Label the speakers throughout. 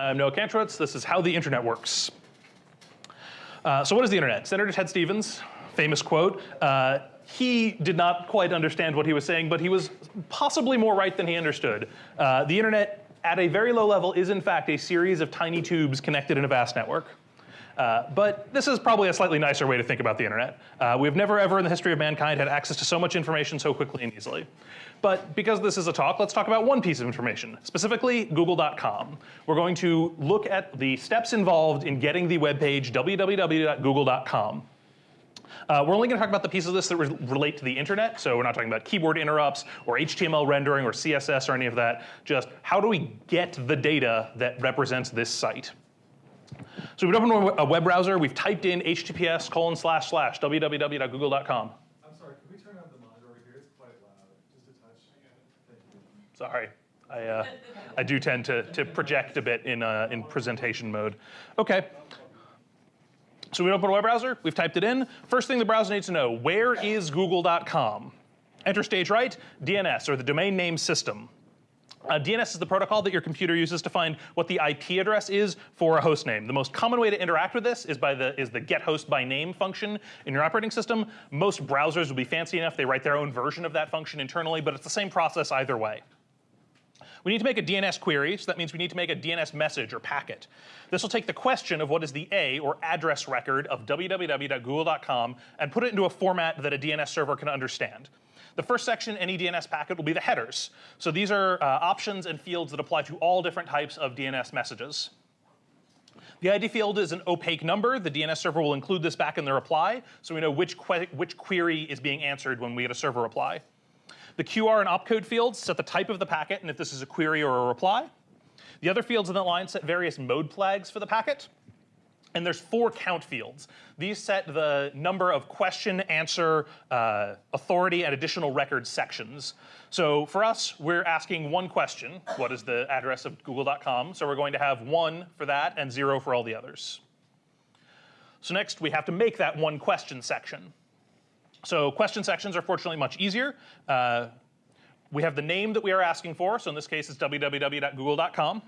Speaker 1: I'm Noah Kantrowitz. This is How the Internet Works. Uh, so what is the internet? Senator Ted Stevens, famous quote, uh, he did not quite understand what he was saying, but he was possibly more right than he understood. Uh, the internet at a very low level is in fact a series of tiny tubes connected in a vast network. Uh, but this is probably a slightly nicer way to think about the internet. Uh, we've never ever in the history of mankind had access to so much information so quickly and easily. But because this is a talk, let's talk about one piece of information, specifically google.com. We're going to look at the steps involved in getting the web page www.google.com. Uh, we're only going to talk about the pieces of this that re relate to the internet. So we're not talking about keyboard interrupts or HTML rendering or CSS or any of that. Just how do we get the data that represents this site? So we've opened a web browser. We've typed in https colon slash slash www.google.com.
Speaker 2: I'm sorry, can we turn on the monitor over here? It's quite loud. Just a touch.
Speaker 1: Sorry. I, uh, I do tend to, to project a bit in, uh, in presentation mode. Okay. So we open a web browser, we've typed it in. First thing the browser needs to know, where is google.com? Enter stage right, DNS, or the domain name system. Uh, DNS is the protocol that your computer uses to find what the IP address is for a host name. The most common way to interact with this is by the is the get host by name function in your operating system. Most browsers will be fancy enough they write their own version of that function internally, but it's the same process either way. We need to make a DNS query, so that means we need to make a DNS message or packet. This will take the question of what is the A or address record of www.google.com and put it into a format that a DNS server can understand. The first section, any DNS packet, will be the headers. So these are uh, options and fields that apply to all different types of DNS messages. The ID field is an opaque number. The DNS server will include this back in the reply, so we know which, que which query is being answered when we get a server reply. The QR and opcode fields set the type of the packet and if this is a query or a reply. The other fields in that line set various mode flags for the packet. And there's four count fields. These set the number of question, answer, uh, authority, and additional record sections. So for us, we're asking one question. What is the address of google.com? So we're going to have one for that and zero for all the others. So next, we have to make that one question section. So question sections are fortunately much easier. Uh, we have the name that we are asking for. So in this case, it's www.google.com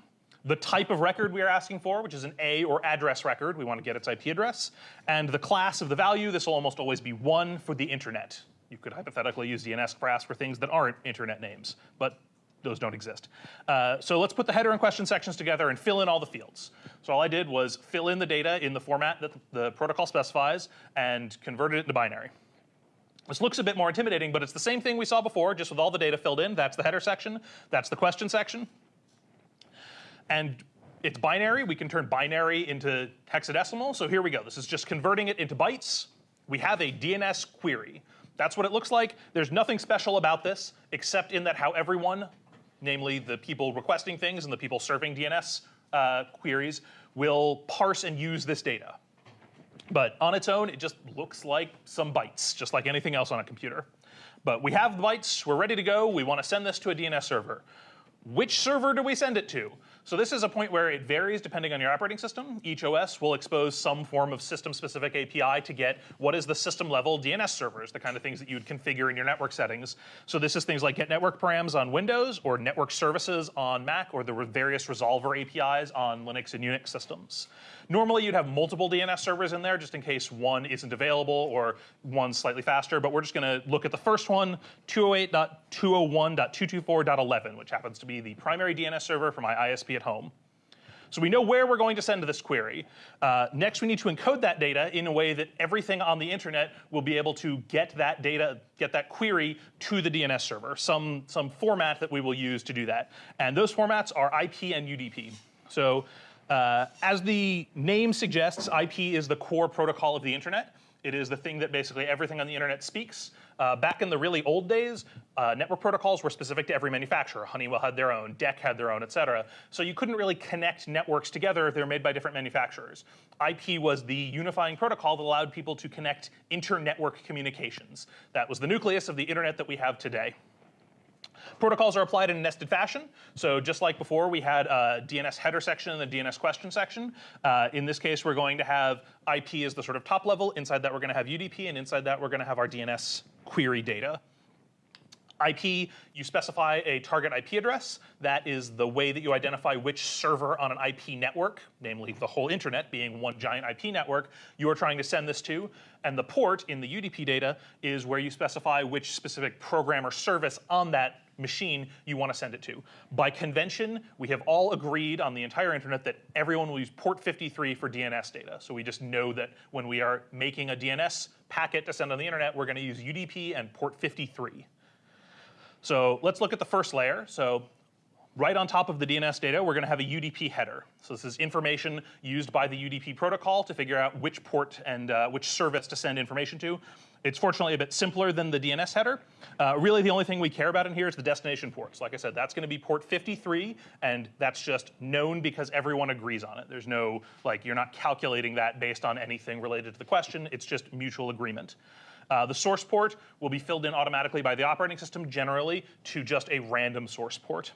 Speaker 1: the type of record we are asking for, which is an A or address record. We want to get its IP address. And the class of the value, this will almost always be one for the internet. You could hypothetically use DNS class for things that aren't internet names, but those don't exist. Uh, so let's put the header and question sections together and fill in all the fields. So all I did was fill in the data in the format that the protocol specifies and converted it into binary. This looks a bit more intimidating, but it's the same thing we saw before, just with all the data filled in. That's the header section. That's the question section. And it's binary. We can turn binary into hexadecimal. So here we go. This is just converting it into bytes. We have a DNS query. That's what it looks like. There's nothing special about this except in that how everyone, namely the people requesting things and the people serving DNS uh, queries, will parse and use this data. But on its own, it just looks like some bytes, just like anything else on a computer. But we have the bytes, we're ready to go, we want to send this to a DNS server. Which server do we send it to? So this is a point where it varies depending on your operating system. Each OS will expose some form of system-specific API to get what is the system-level DNS servers, the kind of things that you would configure in your network settings. So this is things like get network params on Windows or network services on Mac or the various resolver APIs on Linux and Unix systems. Normally you'd have multiple DNS servers in there just in case one isn't available or one's slightly faster, but we're just going to look at the first one, 208.201.224.11, which happens to be the primary DNS server for my ISP at home. So we know where we're going to send this query. Uh, next, we need to encode that data in a way that everything on the internet will be able to get that data, get that query to the DNS server, some, some format that we will use to do that. And those formats are IP and UDP. So uh, as the name suggests, IP is the core protocol of the internet. It is the thing that basically everything on the internet speaks. Uh, back in the really old days, uh, network protocols were specific to every manufacturer. Honeywell had their own, DEC had their own, et cetera. So you couldn't really connect networks together if they were made by different manufacturers. IP was the unifying protocol that allowed people to connect inter-network communications. That was the nucleus of the internet that we have today. Protocols are applied in a nested fashion. So just like before, we had a DNS header section and the DNS question section. Uh, in this case, we're going to have IP as the sort of top level. Inside that, we're going to have UDP, and inside that, we're going to have our DNS query data. IP, you specify a target IP address. That is the way that you identify which server on an IP network, namely the whole internet being one giant IP network, you are trying to send this to. And the port in the UDP data is where you specify which specific program or service on that machine you want to send it to. By convention, we have all agreed on the entire internet that everyone will use port 53 for DNS data. So we just know that when we are making a DNS packet to send on the internet, we're going to use UDP and port 53. So let's look at the first layer. So right on top of the DNS data, we're going to have a UDP header. So this is information used by the UDP protocol to figure out which port and uh, which service to send information to. It's fortunately a bit simpler than the DNS header. Uh, really, the only thing we care about in here is the destination ports. Like I said, that's going to be port 53, and that's just known because everyone agrees on it. There's no, like, you're not calculating that based on anything related to the question. It's just mutual agreement. Uh, the source port will be filled in automatically by the operating system, generally, to just a random source port.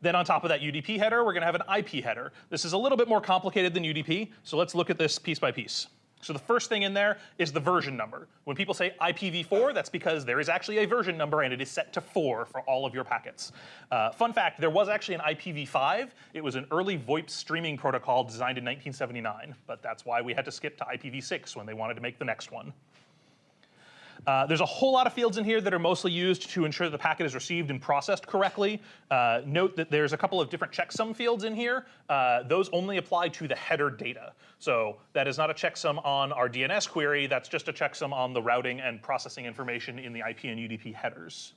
Speaker 1: Then on top of that UDP header, we're going to have an IP header. This is a little bit more complicated than UDP, so let's look at this piece by piece. So the first thing in there is the version number. When people say IPv4, that's because there is actually a version number and it is set to 4 for all of your packets. Uh, fun fact, there was actually an IPv5. It was an early VoIP streaming protocol designed in 1979, but that's why we had to skip to IPv6 when they wanted to make the next one. Uh, there's a whole lot of fields in here that are mostly used to ensure that the packet is received and processed correctly. Uh, note that there's a couple of different checksum fields in here. Uh, those only apply to the header data. So that is not a checksum on our DNS query. That's just a checksum on the routing and processing information in the IP and UDP headers.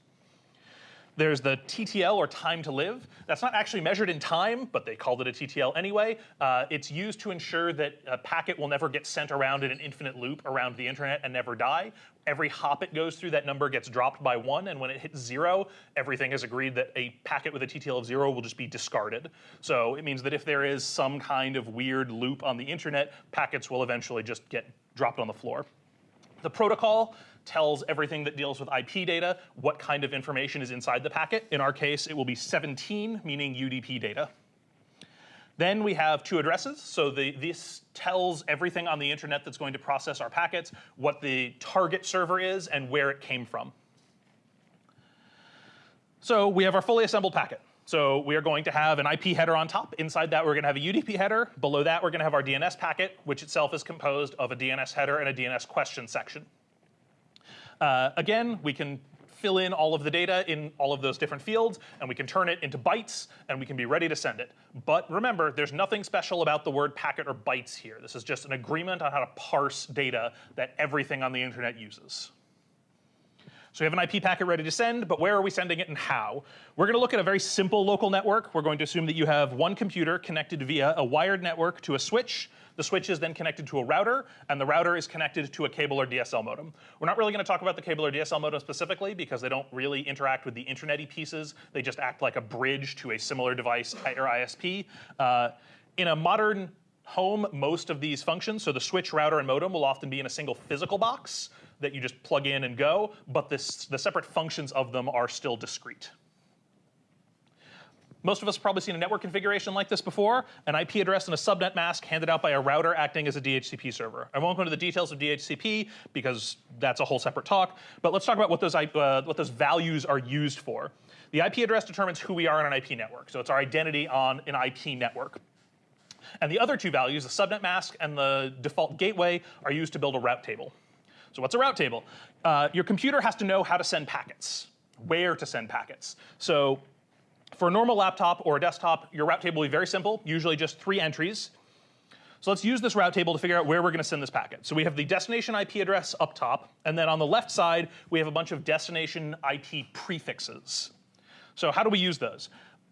Speaker 1: There's the TTL or time to live. That's not actually measured in time, but they called it a TTL anyway. Uh, it's used to ensure that a packet will never get sent around in an infinite loop around the internet and never die. Every hop it goes through, that number gets dropped by one, and when it hits zero, everything is agreed that a packet with a TTL of zero will just be discarded. So it means that if there is some kind of weird loop on the internet, packets will eventually just get dropped on the floor. The protocol tells everything that deals with IP data what kind of information is inside the packet. In our case, it will be 17, meaning UDP data. Then we have two addresses. So the, this tells everything on the internet that's going to process our packets, what the target server is, and where it came from. So we have our fully assembled packet. So we are going to have an IP header on top. Inside that, we're going to have a UDP header. Below that, we're going to have our DNS packet, which itself is composed of a DNS header and a DNS question section. Uh, again, we can fill in all of the data in all of those different fields, and we can turn it into bytes, and we can be ready to send it. But remember, there's nothing special about the word packet or bytes here. This is just an agreement on how to parse data that everything on the internet uses. So we have an IP packet ready to send, but where are we sending it and how? We're going to look at a very simple local network. We're going to assume that you have one computer connected via a wired network to a switch. The switch is then connected to a router, and the router is connected to a cable or DSL modem. We're not really going to talk about the cable or DSL modem specifically because they don't really interact with the internet pieces. They just act like a bridge to a similar device or ISP. Uh, in a modern home, most of these functions, so the switch, router, and modem will often be in a single physical box that you just plug in and go, but this, the separate functions of them are still discrete. Most of us have probably seen a network configuration like this before, an IP address and a subnet mask handed out by a router acting as a DHCP server. I won't go into the details of DHCP because that's a whole separate talk, but let's talk about what those, uh, what those values are used for. The IP address determines who we are on an IP network, so it's our identity on an IP network. And the other two values, the subnet mask and the default gateway, are used to build a route table. So what's a route table? Uh, your computer has to know how to send packets, where to send packets. So for a normal laptop or a desktop, your route table will be very simple, usually just three entries. So let's use this route table to figure out where we're going to send this packet. So we have the destination IP address up top, and then on the left side, we have a bunch of destination IP prefixes. So how do we use those?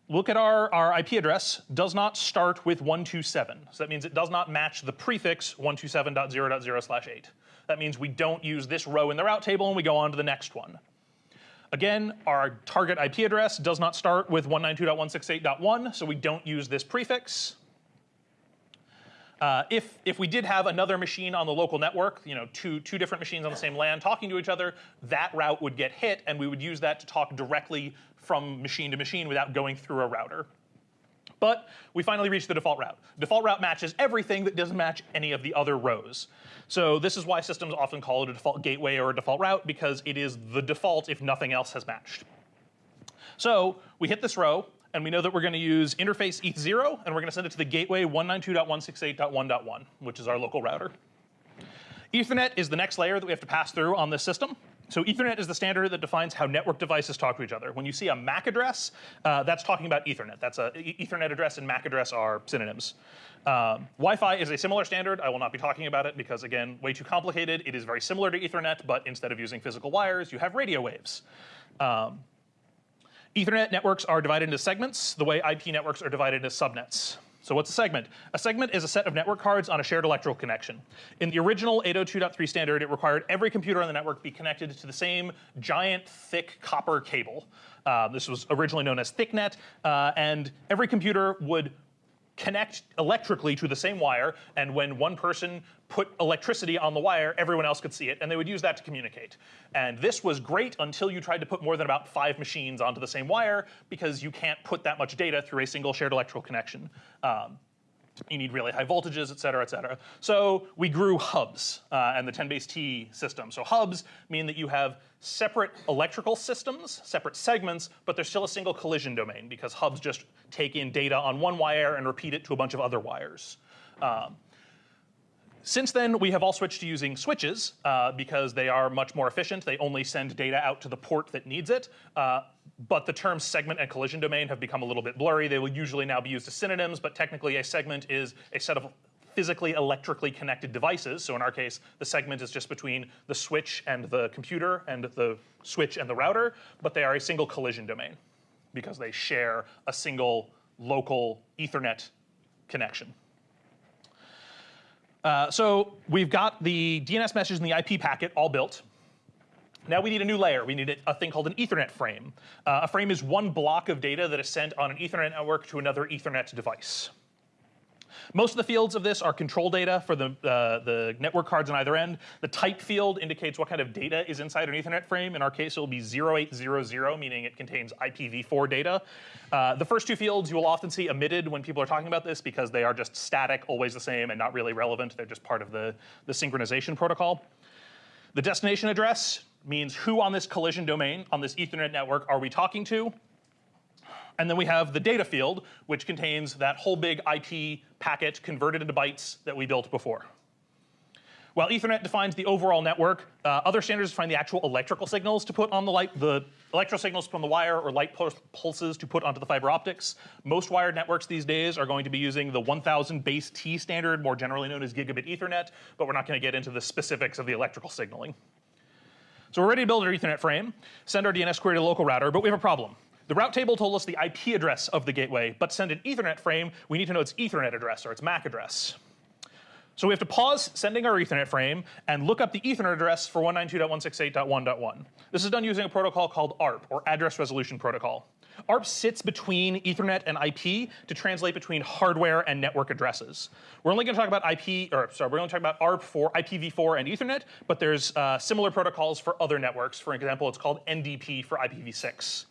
Speaker 1: Look at our, our IP address, does not start with 127. So that means it does not match the prefix 127.0.0 slash 8. That means we don't use this row in the route table and we go on to the next one. Again, our target IP address does not start with 192.168.1, so we don't use this prefix. Uh, if, if we did have another machine on the local network, you know, two, two different machines on the same LAN talking to each other, that route would get hit, and we would use that to talk directly from machine to machine without going through a router. But we finally reached the default route. Default route matches everything that doesn't match any of the other rows. So this is why systems often call it a default gateway or a default route because it is the default if nothing else has matched. So we hit this row, and we know that we're going to use interface eth0, and we're going to send it to the gateway 192.168.1.1, which is our local router. Ethernet is the next layer that we have to pass through on this system. So Ethernet is the standard that defines how network devices talk to each other. When you see a MAC address, uh, that's talking about Ethernet. That's a Ethernet address and MAC address are synonyms. Um, Wi-Fi is a similar standard. I will not be talking about it because, again, way too complicated. It is very similar to Ethernet, but instead of using physical wires, you have radio waves. Um, Ethernet networks are divided into segments the way IP networks are divided into subnets. So what's a segment? A segment is a set of network cards on a shared electrical connection. In the original 802.3 standard, it required every computer on the network be connected to the same giant, thick copper cable. Uh, this was originally known as ThickNet, uh, and every computer would connect electrically to the same wire, and when one person put electricity on the wire, everyone else could see it, and they would use that to communicate. And this was great until you tried to put more than about five machines onto the same wire, because you can't put that much data through a single shared electrical connection. Um, you need really high voltages, et cetera, et cetera. So we grew hubs uh, and the 10 base T system. So hubs mean that you have separate electrical systems, separate segments, but there's still a single collision domain because hubs just take in data on one wire and repeat it to a bunch of other wires. Um, since then, we have all switched to using switches uh, because they are much more efficient. They only send data out to the port that needs it. Uh, but the terms segment and collision domain have become a little bit blurry. They will usually now be used as synonyms, but technically a segment is a set of physically electrically connected devices. So in our case, the segment is just between the switch and the computer and the switch and the router, but they are a single collision domain because they share a single local Ethernet connection. Uh, so we've got the DNS message and the IP packet all built. Now we need a new layer. We need a thing called an Ethernet frame. Uh, a frame is one block of data that is sent on an Ethernet network to another Ethernet device. Most of the fields of this are control data for the, uh, the network cards on either end. The type field indicates what kind of data is inside an Ethernet frame. In our case, it will be 0800, meaning it contains IPv4 data. Uh, the first two fields you will often see omitted when people are talking about this because they are just static, always the same, and not really relevant. They're just part of the, the synchronization protocol. The destination address means who on this collision domain, on this Ethernet network, are we talking to? And then we have the data field, which contains that whole big IP packet converted into bytes that we built before. While Ethernet defines the overall network, uh, other standards define the actual electrical signals to put on the light, the electro signals from the wire or light pulses to put onto the fiber optics. Most wired networks these days are going to be using the 1000 base T standard, more generally known as gigabit Ethernet, but we're not going to get into the specifics of the electrical signaling. So we're ready to build our Ethernet frame, send our DNS query to the local router, but we have a problem. The route table told us the IP address of the gateway, but send an Ethernet frame, we need to know its Ethernet address or its MAC address. So we have to pause sending our Ethernet frame and look up the Ethernet address for 192.168.1.1. This is done using a protocol called ARP, or Address Resolution Protocol. ARP sits between Ethernet and IP to translate between hardware and network addresses. We're only going to talk about IP, or sorry, we're going to talk about ARP for IPv4 and Ethernet, but there's uh, similar protocols for other networks. For example, it's called NDP for IPv6.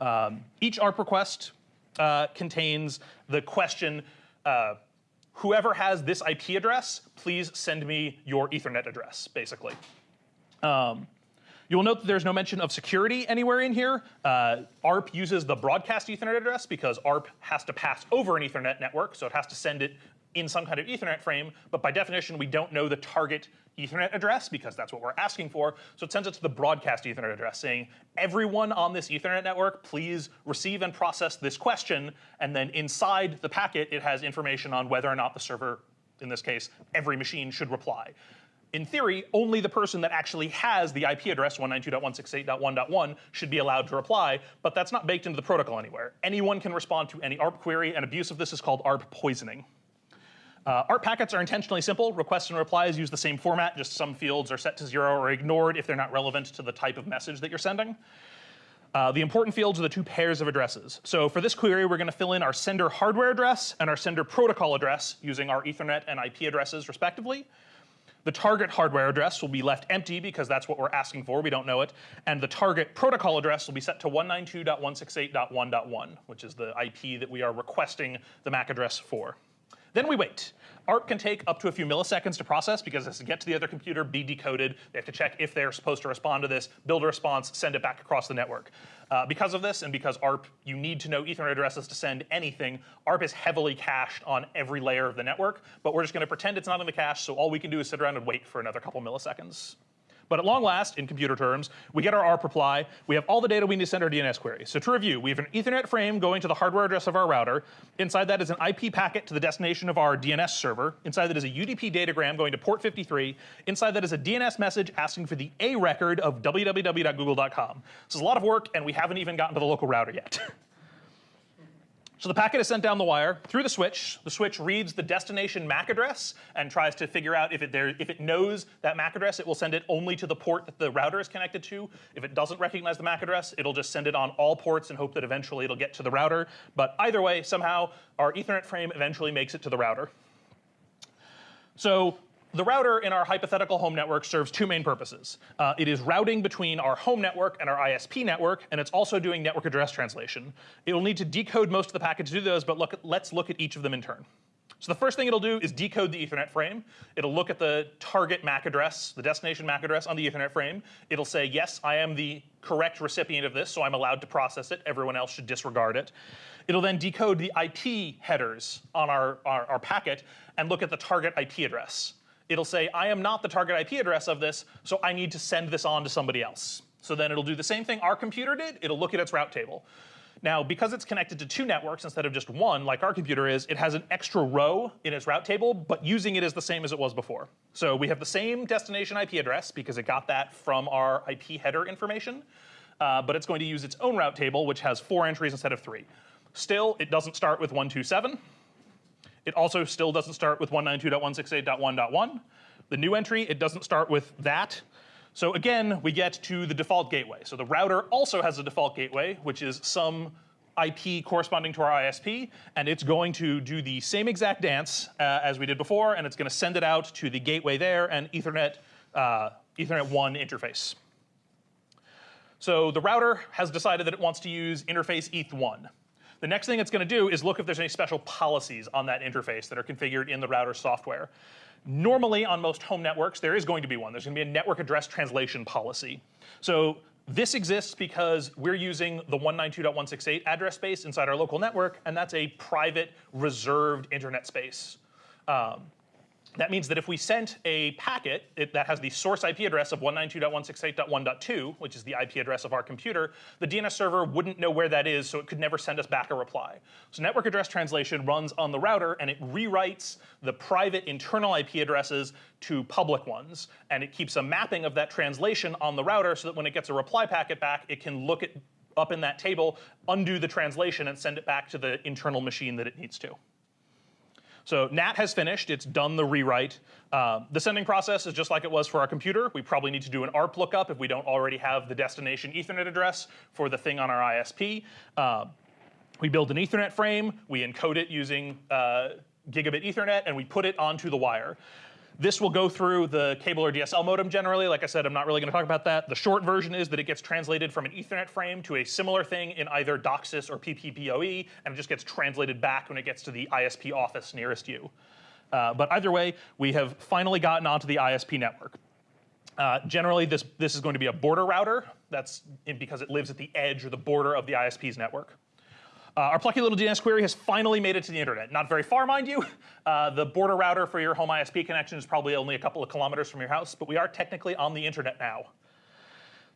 Speaker 1: Um, each ARP request uh, contains the question, uh, whoever has this IP address, please send me your Ethernet address, basically. Um, You'll note that there's no mention of security anywhere in here. Uh, ARP uses the broadcast Ethernet address because ARP has to pass over an Ethernet network, so it has to send it in some kind of Ethernet frame, but by definition, we don't know the target Ethernet address because that's what we're asking for. So it sends it to the broadcast Ethernet address saying, everyone on this Ethernet network, please receive and process this question. And then inside the packet, it has information on whether or not the server, in this case, every machine should reply in theory, only the person that actually has the IP address 192.168.1.1 should be allowed to reply, but that's not baked into the protocol anywhere. Anyone can respond to any ARP query, and abuse of this is called ARP poisoning. Uh, ARP packets are intentionally simple. Requests and replies use the same format, just some fields are set to zero or ignored if they're not relevant to the type of message that you're sending. Uh, the important fields are the two pairs of addresses. So for this query, we're going to fill in our sender hardware address and our sender protocol address using our Ethernet and IP addresses respectively. The target hardware address will be left empty because that's what we're asking for. We don't know it. And the target protocol address will be set to 192.168.1.1, which is the IP that we are requesting the MAC address for. Then we wait. ARP can take up to a few milliseconds to process because it has to get to the other computer, be decoded. They have to check if they're supposed to respond to this, build a response, send it back across the network. Uh, because of this, and because ARP, you need to know Ethernet addresses to send anything, ARP is heavily cached on every layer of the network, but we're just going to pretend it's not in the cache, so all we can do is sit around and wait for another couple milliseconds. But at long last, in computer terms, we get our ARP reply. We have all the data we need to send our DNS query. So to review, we have an Ethernet frame going to the hardware address of our router. Inside that is an IP packet to the destination of our DNS server. Inside that is a UDP datagram going to port 53. Inside that is a DNS message asking for the A record of www.google.com. This is a lot of work, and we haven't even gotten to the local router yet. So the packet is sent down the wire through the switch. The switch reads the destination MAC address and tries to figure out if it, there, if it knows that MAC address, it will send it only to the port that the router is connected to. If it doesn't recognize the MAC address, it'll just send it on all ports and hope that eventually it'll get to the router. But either way, somehow our Ethernet frame eventually makes it to the router. So the router in our hypothetical home network serves two main purposes. Uh, it is routing between our home network and our ISP network, and it's also doing network address translation. It will need to decode most of the packets to do those, but look, let's look at each of them in turn. So the first thing it'll do is decode the Ethernet frame. It'll look at the target MAC address, the destination MAC address on the Ethernet frame. It'll say, yes, I am the correct recipient of this, so I'm allowed to process it. Everyone else should disregard it. It'll then decode the IP headers on our, our, our packet and look at the target IP address it'll say, I am not the target IP address of this, so I need to send this on to somebody else. So then it'll do the same thing our computer did. It'll look at its route table. Now, because it's connected to two networks instead of just one, like our computer is, it has an extra row in its route table, but using it is the same as it was before. So we have the same destination IP address because it got that from our IP header information, uh, but it's going to use its own route table, which has four entries instead of three. Still, it doesn't start with 127. It also still doesn't start with 192.168.1.1. The new entry, it doesn't start with that. So again, we get to the default gateway. So the router also has a default gateway, which is some IP corresponding to our ISP, and it's going to do the same exact dance uh, as we did before, and it's going to send it out to the gateway there and Ethernet, uh, Ethernet 1 interface. So the router has decided that it wants to use interface ETH1. The next thing it's going to do is look if there's any special policies on that interface that are configured in the router software. Normally, on most home networks, there is going to be one. There's going to be a network address translation policy. So this exists because we're using the 192.168 address space inside our local network, and that's a private, reserved internet space. Um, that means that if we sent a packet it, that has the source IP address of 192.168.1.2, which is the IP address of our computer, the DNS server wouldn't know where that is, so it could never send us back a reply. So network address translation runs on the router, and it rewrites the private internal IP addresses to public ones, and it keeps a mapping of that translation on the router so that when it gets a reply packet back, it can look at up in that table, undo the translation, and send it back to the internal machine that it needs to. So NAT has finished. It's done the rewrite. Uh, the sending process is just like it was for our computer. We probably need to do an ARP lookup if we don't already have the destination Ethernet address for the thing on our ISP. Uh, we build an Ethernet frame. We encode it using uh, gigabit Ethernet, and we put it onto the wire. This will go through the cable or DSL modem generally. Like I said, I'm not really going to talk about that. The short version is that it gets translated from an Ethernet frame to a similar thing in either DOCSIS or PPPoE, and it just gets translated back when it gets to the ISP office nearest you. Uh, but either way, we have finally gotten onto the ISP network. Uh, generally, this, this is going to be a border router. That's because it lives at the edge or the border of the ISP's network. Uh, our plucky little DNS query has finally made it to the internet. Not very far, mind you. Uh, the border router for your home ISP connection is probably only a couple of kilometers from your house, but we are technically on the internet now.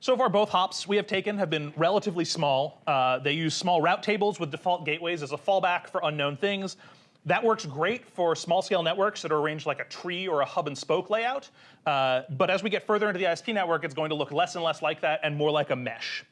Speaker 1: So far, both hops we have taken have been relatively small. Uh, they use small route tables with default gateways as a fallback for unknown things. That works great for small scale networks that are arranged like a tree or a hub and spoke layout. Uh, but as we get further into the ISP network, it's going to look less and less like that and more like a mesh.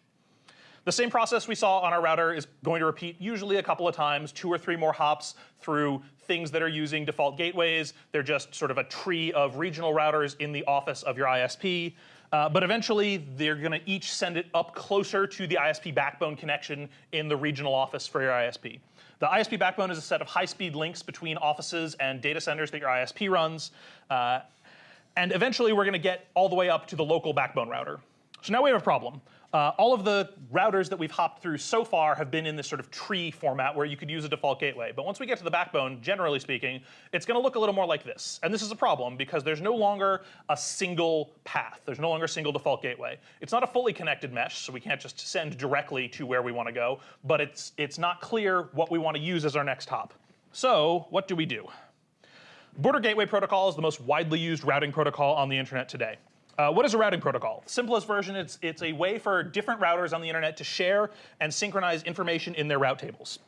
Speaker 1: The same process we saw on our router is going to repeat usually a couple of times, two or three more hops through things that are using default gateways. They're just sort of a tree of regional routers in the office of your ISP. Uh, but eventually, they're going to each send it up closer to the ISP backbone connection in the regional office for your ISP. The ISP backbone is a set of high-speed links between offices and data centers that your ISP runs. Uh, And eventually, we're going to get all the way up to the local backbone router. So now we have a problem. Uh, all of the routers that we've hopped through so far have been in this sort of tree format where you could use a default gateway. But once we get to the backbone, generally speaking, it's going to look a little more like this. And this is a problem because there's no longer a single path. There's no longer a single default gateway. It's not a fully connected mesh, so we can't just send directly to where we want to go. But it's it's not clear what we want to use as our next hop. So what do we do? Border Gateway Protocol is the most widely used routing protocol on the internet today. Uh, what is a routing protocol? Simplest version, it's, it's a way for different routers on the internet to share and synchronize information in their route tables.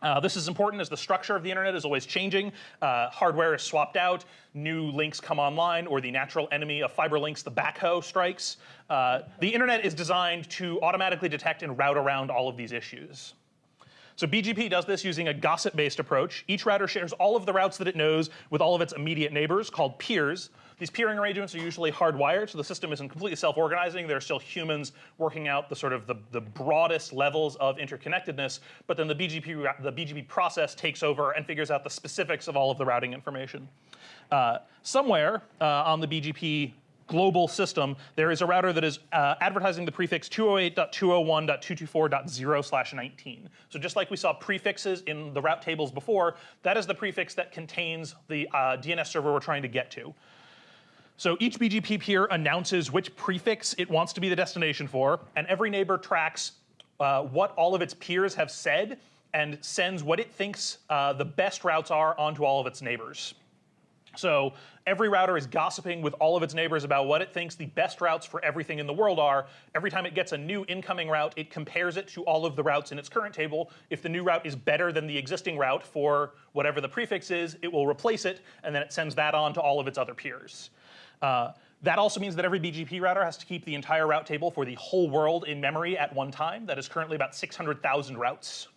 Speaker 1: Uh, this is important as the structure of the internet is always changing. Uh, hardware is swapped out, new links come online, or the natural enemy of fiber links, the backhoe, strikes. Uh, the internet is designed to automatically detect and route around all of these issues. So BGP does this using a gossip-based approach. Each router shares all of the routes that it knows with all of its immediate neighbors, called peers. These peering arrangements are usually hardwired, so the system isn't completely self-organizing. There are still humans working out the sort of the, the broadest levels of interconnectedness, but then the BGP, the BGP process takes over and figures out the specifics of all of the routing information. Uh, somewhere uh, on the BGP global system, there is a router that is uh, advertising the prefix 208.201.224.0 slash 19. So just like we saw prefixes in the route tables before, that is the prefix that contains the uh, DNS server we're trying to get to. So each BGP peer announces which prefix it wants to be the destination for, and every neighbor tracks uh, what all of its peers have said and sends what it thinks uh, the best routes are onto all of its neighbors. So every router is gossiping with all of its neighbors about what it thinks the best routes for everything in the world are. Every time it gets a new incoming route, it compares it to all of the routes in its current table. If the new route is better than the existing route for whatever the prefix is, it will replace it, and then it sends that on to all of its other peers. Uh, that also means that every BGP router has to keep the entire route table for the whole world in memory at one time. That is currently about 600,000 routes.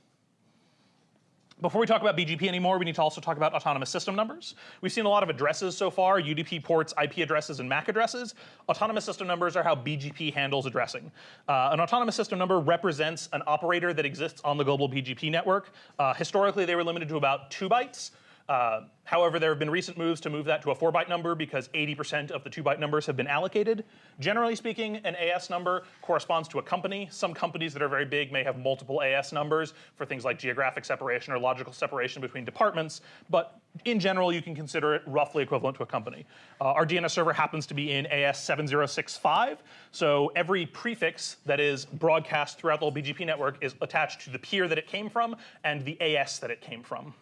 Speaker 1: Before we talk about BGP anymore, we need to also talk about autonomous system numbers. We've seen a lot of addresses so far, UDP ports, IP addresses, and MAC addresses. Autonomous system numbers are how BGP handles addressing. Uh, an autonomous system number represents an operator that exists on the global BGP network. Uh, historically, they were limited to about two bytes. Uh, however, there have been recent moves to move that to a four byte number because 80% of the two byte numbers have been allocated. Generally speaking, an AS number corresponds to a company. Some companies that are very big may have multiple AS numbers for things like geographic separation or logical separation between departments, but in general, you can consider it roughly equivalent to a company. Uh, our DNS server happens to be in AS 7065, so every prefix that is broadcast throughout the whole BGP network is attached to the peer that it came from and the AS that it came from.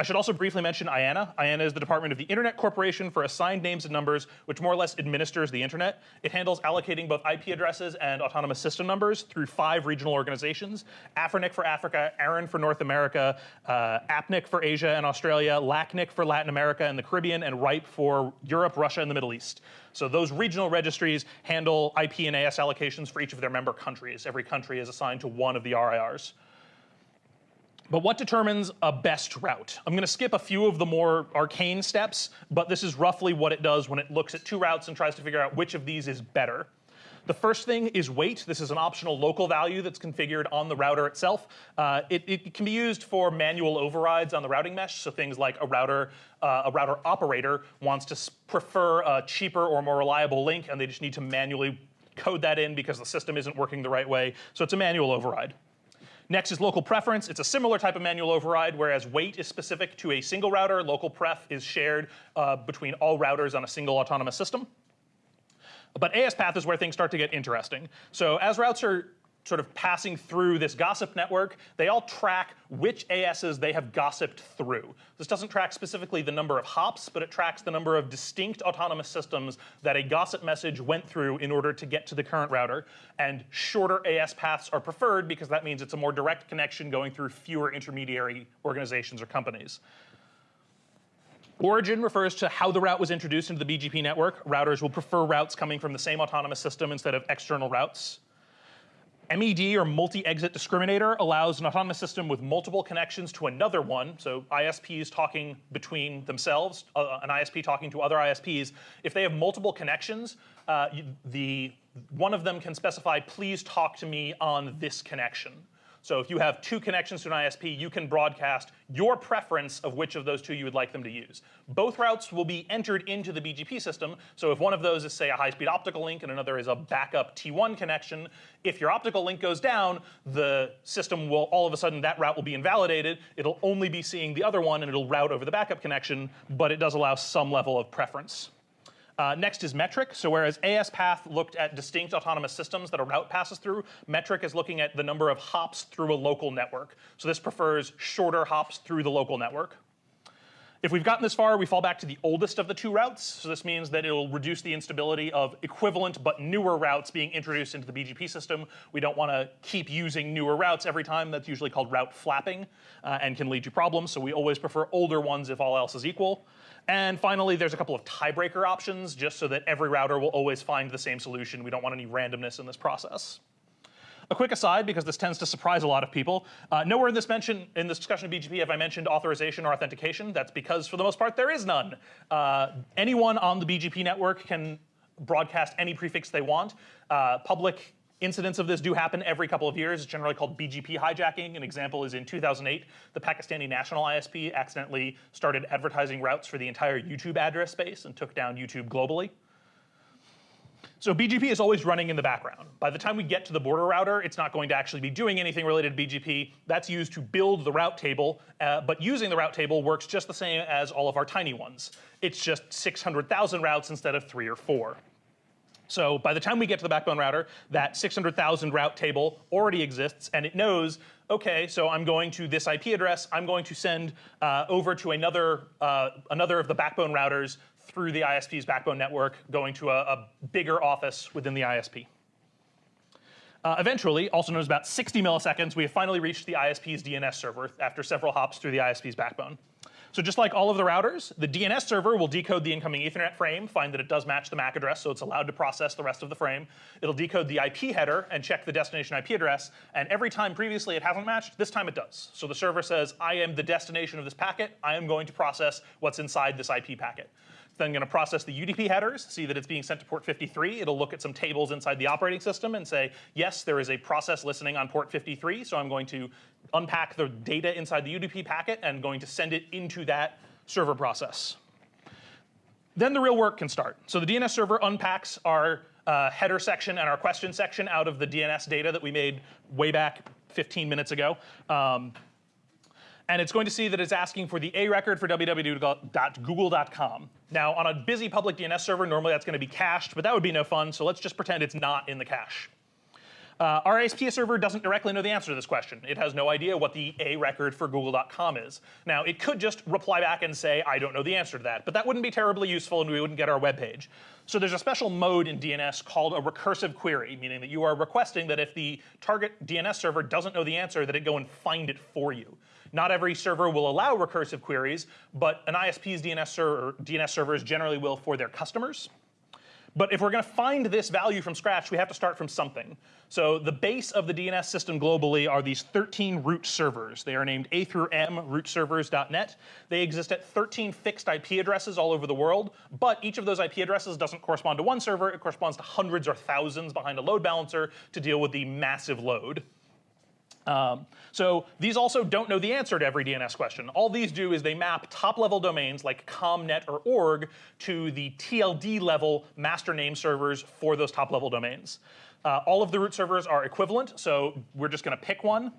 Speaker 1: I should also briefly mention IANA. IANA is the Department of the Internet Corporation for Assigned Names and Numbers, which more or less administers the internet. It handles allocating both IP addresses and autonomous system numbers through five regional organizations, AFRINIC for Africa, ARIN for North America, uh, APNIC for Asia and Australia, LACNIC for Latin America and the Caribbean, and RIPE for Europe, Russia, and the Middle East. So those regional registries handle IP and AS allocations for each of their member countries. Every country is assigned to one of the RIRs. But what determines a best route? I'm going to skip a few of the more arcane steps, but this is roughly what it does when it looks at two routes and tries to figure out which of these is better. The first thing is weight. This is an optional local value that's configured on the router itself. Uh, it, it, can be used for manual overrides on the routing mesh. So things like a router, uh, a router operator wants to prefer a cheaper or more reliable link, and they just need to manually code that in because the system isn't working the right way. So it's a manual override. Next is local preference. It's a similar type of manual override, whereas weight is specific to a single router, local pref is shared uh, between all routers on a single autonomous system. But AS path is where things start to get interesting. So as routes are sort of passing through this gossip network, they all track which ASs they have gossiped through. This doesn't track specifically the number of hops, but it tracks the number of distinct autonomous systems that a gossip message went through in order to get to the current router. And shorter AS paths are preferred because that means it's a more direct connection going through fewer intermediary organizations or companies. Origin refers to how the route was introduced into the BGP network. Routers will prefer routes coming from the same autonomous system instead of external routes. MED or multi-exit discriminator allows an autonomous system with multiple connections to another one, so ISPs talking between themselves, uh, an ISP talking to other ISPs. If they have multiple connections, uh, the one of them can specify, please talk to me on this connection. So if you have two connections to an ISP, you can broadcast your preference of which of those two you would like them to use. Both routes will be entered into the BGP system. So if one of those is, say, a high-speed optical link and another is a backup T1 connection, if your optical link goes down, the system will all of a sudden that route will be invalidated. It'll only be seeing the other one and it'll route over the backup connection, but it does allow some level of preference. Uh, next is metric. So whereas ASPath looked at distinct autonomous systems that a route passes through, metric is looking at the number of hops through a local network. So this prefers shorter hops through the local network. If we've gotten this far, we fall back to the oldest of the two routes. So this means that it'll reduce the instability of equivalent but newer routes being introduced into the BGP system. We don't want to keep using newer routes every time. That's usually called route flapping uh, and can lead to problems. So we always prefer older ones if all else is equal. And finally, there's a couple of tiebreaker options just so that every router will always find the same solution. We don't want any randomness in this process. A quick aside, because this tends to surprise a lot of people. Uh, nowhere in this mention in this discussion of BGP have I mentioned authorization or authentication. That's because, for the most part, there is none. Uh, anyone on the BGP network can broadcast any prefix they want. Uh, public incidents of this do happen every couple of years. It's generally called BGP hijacking. An example is in 2008, the Pakistani National ISP accidentally started advertising routes for the entire YouTube address space and took down YouTube globally. So BGP is always running in the background. By the time we get to the border router, it's not going to actually be doing anything related to BGP. That's used to build the route table, uh, but using the route table works just the same as all of our tiny ones. It's just 600,000 routes instead of three or four. So by the time we get to the backbone router, that 600,000 route table already exists, and it knows, okay, so I'm going to this IP address, I'm going to send uh, over to another, uh, another of the backbone routers through the ISP's backbone network, going to a, a bigger office within the ISP. Uh, eventually, also known as about 60 milliseconds, we have finally reached the ISP's DNS server after several hops through the ISP's backbone. So just like all of the routers, the DNS server will decode the incoming Ethernet frame, find that it does match the MAC address, so it's allowed to process the rest of the frame. It'll decode the IP header and check the destination IP address, and every time previously it hasn't matched, this time it does. So the server says, I am the destination of this packet, I am going to process what's inside this IP packet then going to process the UDP headers, see that it's being sent to port 53. It'll look at some tables inside the operating system and say, yes, there is a process listening on port 53, so I'm going to unpack the data inside the UDP packet and going to send it into that server process. Then the real work can start. So the DNS server unpacks our uh, header section and our question section out of the DNS data that we made way back 15 minutes ago. Um, and it's going to see that it's asking for the A record for www.google.com. Now, on a busy public DNS server, normally that's going to be cached, but that would be no fun, so let's just pretend it's not in the cache. Uh, our ISP server doesn't directly know the answer to this question. It has no idea what the A record for google.com is. Now, it could just reply back and say, I don't know the answer to that, but that wouldn't be terribly useful and we wouldn't get our web page. So there's a special mode in DNS called a recursive query, meaning that you are requesting that if the target DNS server doesn't know the answer, that it go and find it for you. Not every server will allow recursive queries, but an ISP's DNS, server, DNS servers generally will for their customers. But if we're going to find this value from scratch, we have to start from something. So the base of the DNS system globally are these 13 root servers. They are named A through M rootservers.net. They exist at 13 fixed IP addresses all over the world, but each of those IP addresses doesn't correspond to one server. It corresponds to hundreds or thousands behind a load balancer to deal with the massive load. Um, so these also don't know the answer to every DNS question. All these do is they map top-level domains like com, net or org to the TLD level master name servers for those top-level domains. Uh, all of the root servers are equivalent, so we're just going to pick one.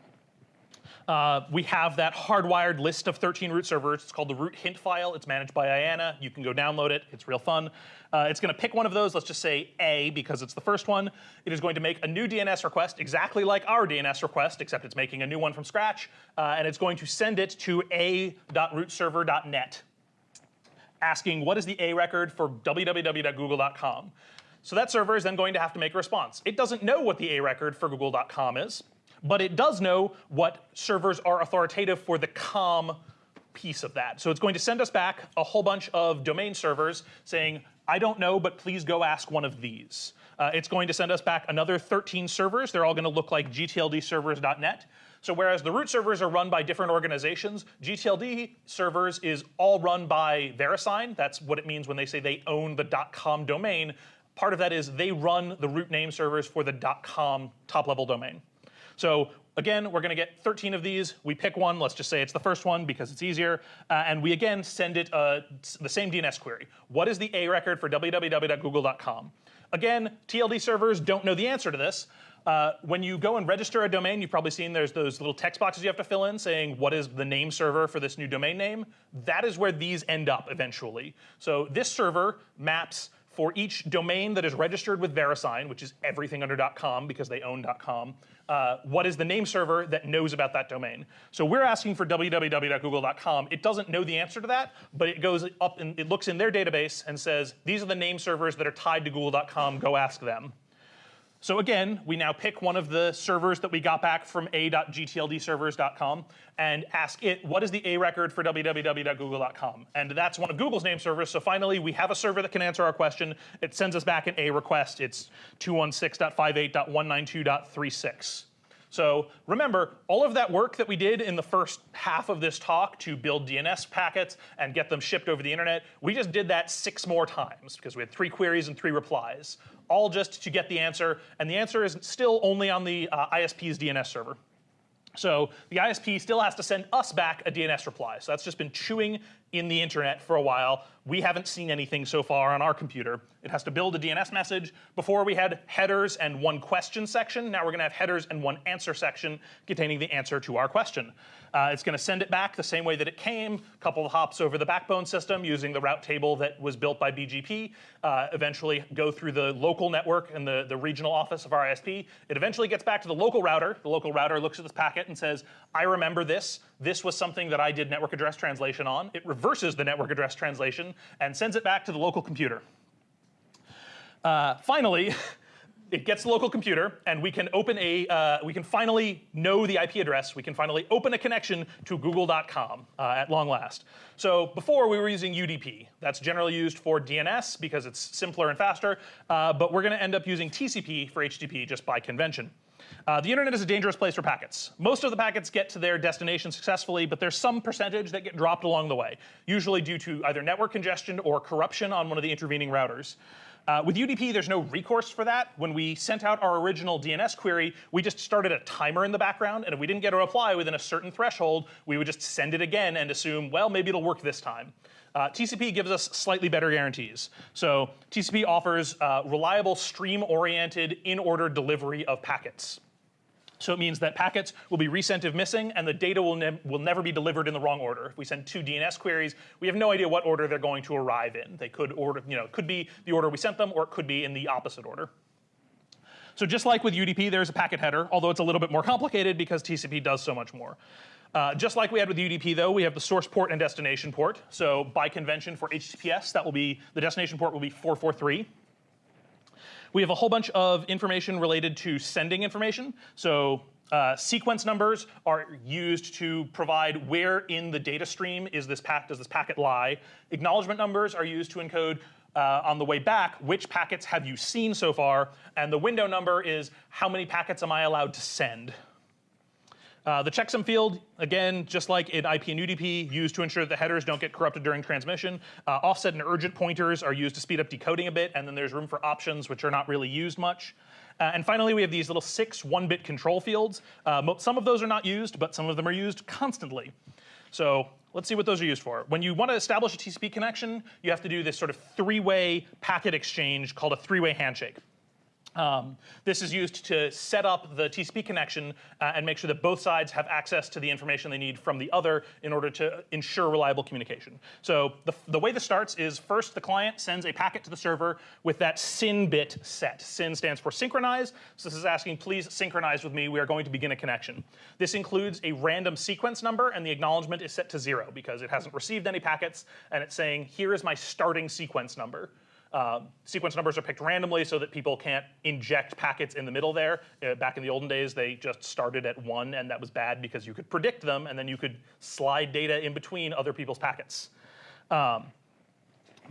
Speaker 1: Uh, we have that hardwired list of 13 root servers. It's called the root hint file. It's managed by IANA. You can go download it. It's real fun. Uh, it's going to pick one of those. Let's just say A because it's the first one. It is going to make a new DNS request exactly like our DNS request, except it's making a new one from scratch. Uh, and it's going to send it to a.rootserver.net asking what is the A record for www.google.com. So that server is then going to have to make a response. It doesn't know what the A record for google.com is but it does know what servers are authoritative for the com piece of that. So it's going to send us back a whole bunch of domain servers saying, I don't know, but please go ask one of these. Uh, it's going to send us back another 13 servers. They're all going to look like gtldservers.net. So whereas the root servers are run by different organizations, GTLD servers is all run by VeriSign. That's what it means when they say they own the .com domain. Part of that is they run the root name servers for the .com top-level domain. So again, we're going to get 13 of these. We pick one. Let's just say it's the first one because it's easier. Uh, and we again send it uh, the same DNS query. What is the A record for www.google.com? Again, TLD servers don't know the answer to this. Uh, when you go and register a domain, you've probably seen there's those little text boxes you have to fill in saying what is the name server for this new domain name. That is where these end up eventually. So this server maps for each domain that is registered with VeriSign, which is everything under .com because they own .com, uh, what is the name server that knows about that domain? So we're asking for www.google.com. It doesn't know the answer to that, but it goes up and it looks in their database and says, these are the name servers that are tied to google.com, go ask them. So again, we now pick one of the servers that we got back from a.gtldservers.com and ask it, what is the A record for www.google.com? And that's one of Google's name servers. So finally, we have a server that can answer our question. It sends us back an A request. It's 216.58.192.36. So remember, all of that work that we did in the first half of this talk to build DNS packets and get them shipped over the internet, we just did that six more times because we had three queries and three replies, all just to get the answer. And the answer is still only on the uh, ISP's DNS server. So the ISP still has to send us back a DNS reply. So that's just been chewing in the internet for a while. We haven't seen anything so far on our computer. It has to build a DNS message. Before we had headers and one question section. Now we're going to have headers and one answer section containing the answer to our question. Uh, it's going to send it back the same way that it came, a couple of hops over the backbone system using the route table that was built by BGP, uh, eventually go through the local network and the, the regional office of our ISP. It eventually gets back to the local router. The local router looks at this packet and says, I remember this. This was something that I did network address translation on. It reverses the network address translation and sends it back to the local computer. Uh, finally, it gets the local computer, and we can open a, uh, we can finally know the IP address. We can finally open a connection to google.com uh, at long last. So before we were using UDP. That's generally used for DNS because it's simpler and faster, uh, but we're going to end up using TCP for HTTP just by convention. Uh, the internet is a dangerous place for packets. Most of the packets get to their destination successfully, but there's some percentage that get dropped along the way, usually due to either network congestion or corruption on one of the intervening routers. Uh, with UDP, there's no recourse for that. When we sent out our original DNS query, we just started a timer in the background, and if we didn't get a reply within a certain threshold, we would just send it again and assume, well, maybe it'll work this time. Uh, TCP gives us slightly better guarantees. So TCP offers uh, reliable stream-oriented in-order delivery of packets. So it means that packets will be resent if missing, and the data will, ne will never be delivered in the wrong order. If we send two DNS queries, we have no idea what order they're going to arrive in. They could order, you know, could be the order we sent them, or it could be in the opposite order. So just like with UDP, there's a packet header, although it's a little bit more complicated because TCP does so much more. Uh, just like we had with UDP, though, we have the source port and destination port. So by convention for HTTPS, that will be the destination port will be 443. We have a whole bunch of information related to sending information. So uh, sequence numbers are used to provide where in the data stream is this pack, does this packet lie. Acknowledgement numbers are used to encode uh, on the way back, which packets have you seen so far? And the window number is how many packets am I allowed to send? Uh, the checksum field, again, just like in IP and UDP, used to ensure that the headers don't get corrupted during transmission. Uh, offset and urgent pointers are used to speed up decoding a bit, and then there's room for options, which are not really used much. Uh, and finally, we have these little six one-bit control fields. Uh, some of those are not used, but some of them are used constantly. So let's see what those are used for. When you want to establish a TCP connection, you have to do this sort of three-way packet exchange called a three-way handshake. Um, this is used to set up the TCP connection uh, and make sure that both sides have access to the information they need from the other in order to ensure reliable communication. So the, the way this starts is first the client sends a packet to the server with that SYN bit set. SYN stands for synchronize. So this is asking, please synchronize with me. We are going to begin a connection. This includes a random sequence number, and the acknowledgement is set to zero because it hasn't received any packets, and it's saying, here is my starting sequence number. Uh, sequence numbers are picked randomly so that people can't inject packets in the middle there. Uh, back in the olden days, they just started at one, and that was bad because you could predict them, and then you could slide data in between other people's packets. Um,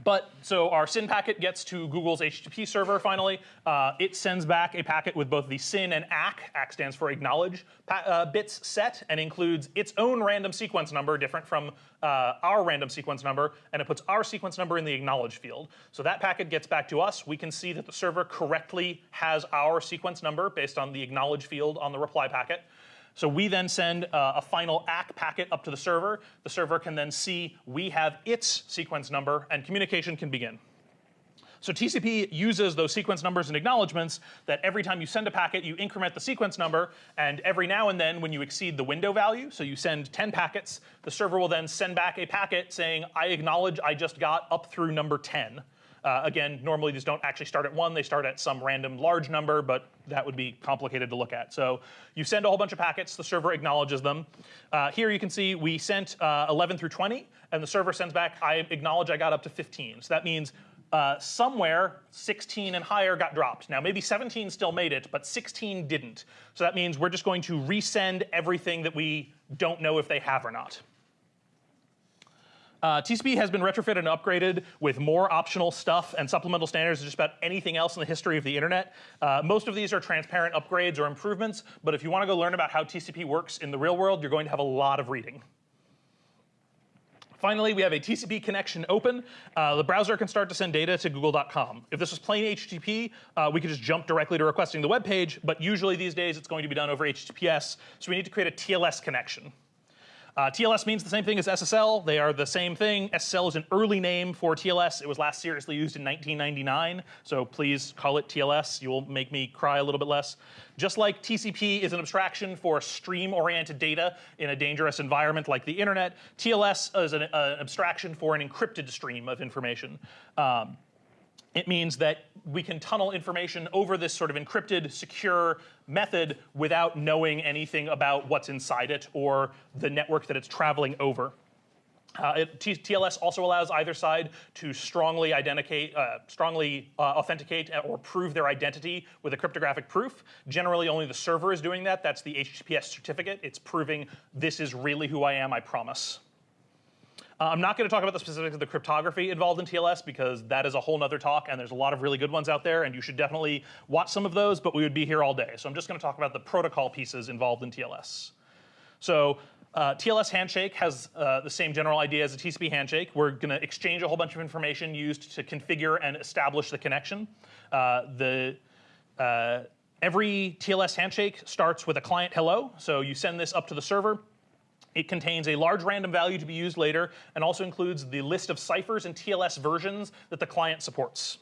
Speaker 1: But so our SYN packet gets to Google's HTTP server finally. Uh, it sends back a packet with both the SYN and ACK, ACK stands for acknowledge, uh, bits set and includes its own random sequence number, different from uh, our random sequence number, and it puts our sequence number in the acknowledge field. So that packet gets back to us. We can see that the server correctly has our sequence number based on the acknowledge field on the reply packet. So we then send uh, a final ACK packet up to the server. The server can then see we have its sequence number, and communication can begin. So TCP uses those sequence numbers and acknowledgements that every time you send a packet, you increment the sequence number, and every now and then when you exceed the window value, so you send 10 packets, the server will then send back a packet saying, I acknowledge I just got up through number 10. Uh, again, normally these don't actually start at one, they start at some random large number, but that would be complicated to look at. So you send a whole bunch of packets, the server acknowledges them. Uh, here you can see we sent uh, 11 through 20, and the server sends back, I acknowledge I got up to 15. So that means uh, somewhere 16 and higher got dropped. Now maybe 17 still made it, but 16 didn't. So that means we're just going to resend everything that we don't know if they have or not. Uh, TCP has been retrofitted and upgraded with more optional stuff and supplemental standards than just about anything else in the history of the internet. Uh, most of these are transparent upgrades or improvements, but if you want to go learn about how TCP works in the real world, you're going to have a lot of reading. Finally, we have a TCP connection open. Uh, the browser can start to send data to google.com. If this was plain HTTP, uh, we could just jump directly to requesting the web page, but usually these days it's going to be done over HTTPS, so we need to create a TLS connection. Uh, TLS means the same thing as SSL. They are the same thing. SSL is an early name for TLS. It was last seriously used in 1999, so please call it TLS. You will make me cry a little bit less. Just like TCP is an abstraction for stream-oriented data in a dangerous environment like the internet, TLS is an, uh, abstraction for an encrypted stream of information. Um, it means that we can tunnel information over this sort of encrypted, secure method without knowing anything about what's inside it or the network that it's traveling over. Uh, it, TLS also allows either side to strongly identicate, uh, strongly uh, authenticate or prove their identity with a cryptographic proof. Generally, only the server is doing that. That's the HTTPS certificate. It's proving this is really who I am, I promise. Uh, I'm not going to talk about the specifics of the cryptography involved in TLS because that is a whole nother talk and there's a lot of really good ones out there and you should definitely watch some of those, but we would be here all day. So I'm just going to talk about the protocol pieces involved in TLS. So uh, TLS handshake has uh, the same general idea as a TCP handshake. We're going to exchange a whole bunch of information used to configure and establish the connection. Uh, the uh, Every TLS handshake starts with a client hello. So you send this up to the server. It contains a large random value to be used later and also includes the list of ciphers and TLS versions that the client supports.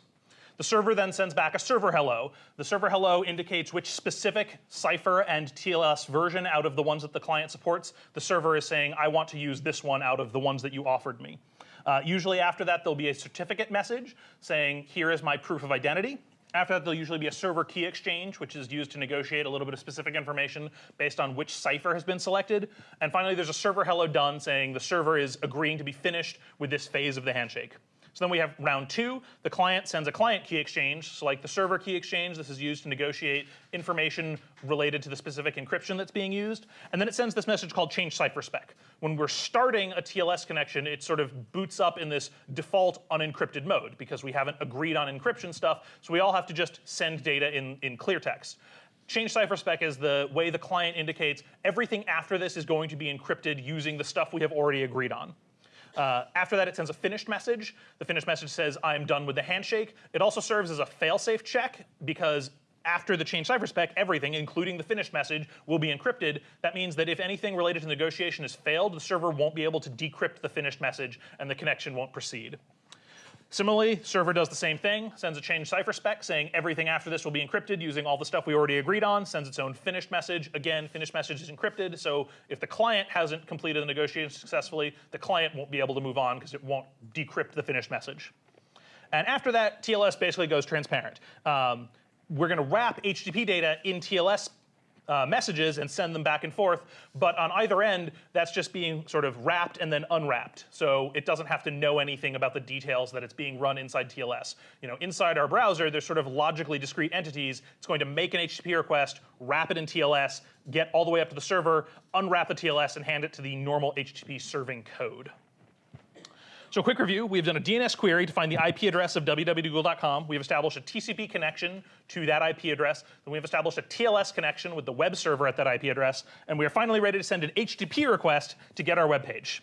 Speaker 1: The server then sends back a server hello. The server hello indicates which specific cipher and TLS version out of the ones that the client supports. The server is saying, I want to use this one out of the ones that you offered me. Uh, usually after that, there'll be a certificate message saying, here is my proof of identity. After that, there'll usually be a server key exchange, which is used to negotiate a little bit of specific information based on which cipher has been selected. And finally, there's a server hello done saying the server is agreeing to be finished with this phase of the handshake. So then we have round two. The client sends a client key exchange. So like the server key exchange, this is used to negotiate information related to the specific encryption that's being used. And then it sends this message called change cipher spec. When we're starting a TLS connection, it sort of boots up in this default unencrypted mode because we haven't agreed on encryption stuff. So we all have to just send data in, in clear text. Change cipher spec is the way the client indicates everything after this is going to be encrypted using the stuff we have already agreed on. Uh, after that, it sends a finished message. The finished message says, I'm done with the handshake. It also serves as a failsafe check because after the change cipher spec, everything, including the finished message, will be encrypted. That means that if anything related to negotiation has failed, the server won't be able to decrypt the finished message and the connection won't proceed. Similarly, server does the same thing, sends a change cipher spec saying everything after this will be encrypted using all the stuff we already agreed on, sends its own finished message. Again, finished message is encrypted, so if the client hasn't completed the negotiation successfully, the client won't be able to move on because it won't decrypt the finished message. And after that, TLS basically goes transparent. Um, we're going to wrap HTTP data in TLS uh, messages and send them back and forth. But on either end, that's just being sort of wrapped and then unwrapped. So it doesn't have to know anything about the details that it's being run inside TLS. You know, inside our browser, there's sort of logically discrete entities. It's going to make an HTTP request, wrap it in TLS, get all the way up to the server, unwrap the TLS, and hand it to the normal HTTP serving code. So quick review, we've done a DNS query to find the IP address of www.google.com. We've established a TCP connection to that IP address. Then we've established a TLS connection with the web server at that IP address. And we are finally ready to send an HTTP request to get our web page.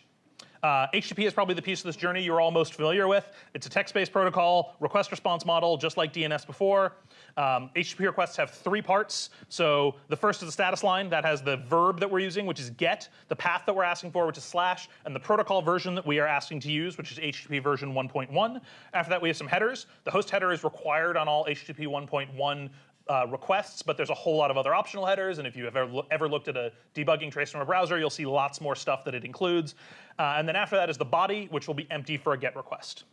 Speaker 1: Uh, HTTP is probably the piece of this journey you're all most familiar with. It's a text-based protocol, request response model, just like DNS before. Um, HTTP requests have three parts. So the first is the status line that has the verb that we're using, which is get, the path that we're asking for, which is slash, and the protocol version that we are asking to use, which is HTTP version 1.1. After that, we have some headers. The host header is required on all HTTP 1.1 uh, requests, but there's a whole lot of other optional headers. And if you have ever, ever looked at a debugging trace from a browser, you'll see lots more stuff that it includes. Uh, and then after that is the body, which will be empty for a GET request.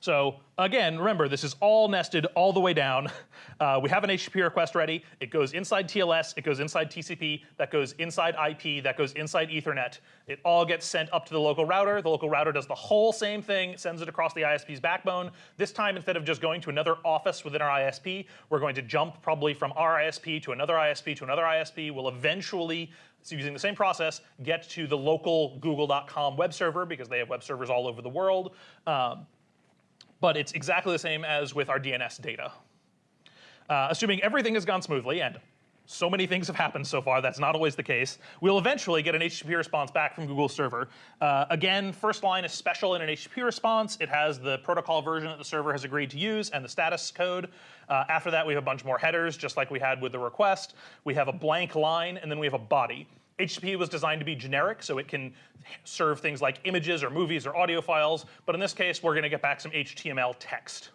Speaker 1: So again, remember, this is all nested all the way down. Uh, we have an HTTP request ready. It goes inside TLS, it goes inside TCP, that goes inside IP, that goes inside Ethernet. It all gets sent up to the local router. The local router does the whole same thing, sends it across the ISP's backbone. This time, instead of just going to another office within our ISP, we're going to jump probably from our ISP to another ISP to another ISP. We'll eventually so using the same process, get to the local google.com web server because they have web servers all over the world. Um, but it's exactly the same as with our DNS data. Uh, assuming everything has gone smoothly, and so many things have happened so far, that's not always the case, we'll eventually get an HTTP response back from Google server. Uh, again, first line is special in an HTTP response. It has the protocol version that the server has agreed to use and the status code. Uh, after that, we have a bunch more headers, just like we had with the request. We have a blank line, and then we have a body. HTTP was designed to be generic, so it can serve things like images or movies or audio files. But in this case, we're going to get back some HTML text.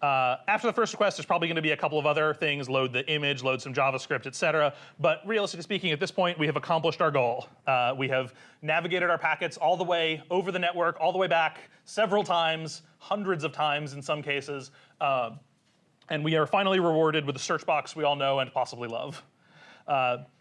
Speaker 1: Uh, after the first request, there's probably going to be a couple of other things, load the image, load some JavaScript, et cetera. But realistically speaking, at this point, we have accomplished our goal. Uh, we have navigated our packets all the way over the network, all the way back several times, hundreds of times in some cases. Uh, and we are finally rewarded with the search box we all know and possibly love.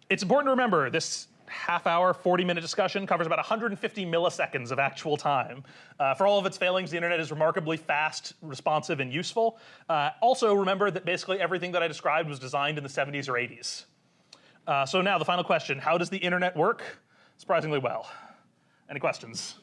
Speaker 1: It's important to remember this half hour, 40 minute discussion covers about 150 milliseconds of actual time. Uh, for all of its failings, the internet is remarkably fast, responsive, and useful. Uh, also, remember that basically everything that I described was designed in the 70s or 80s. Uh, so now the final question, how does the internet work? Surprisingly well. Any questions?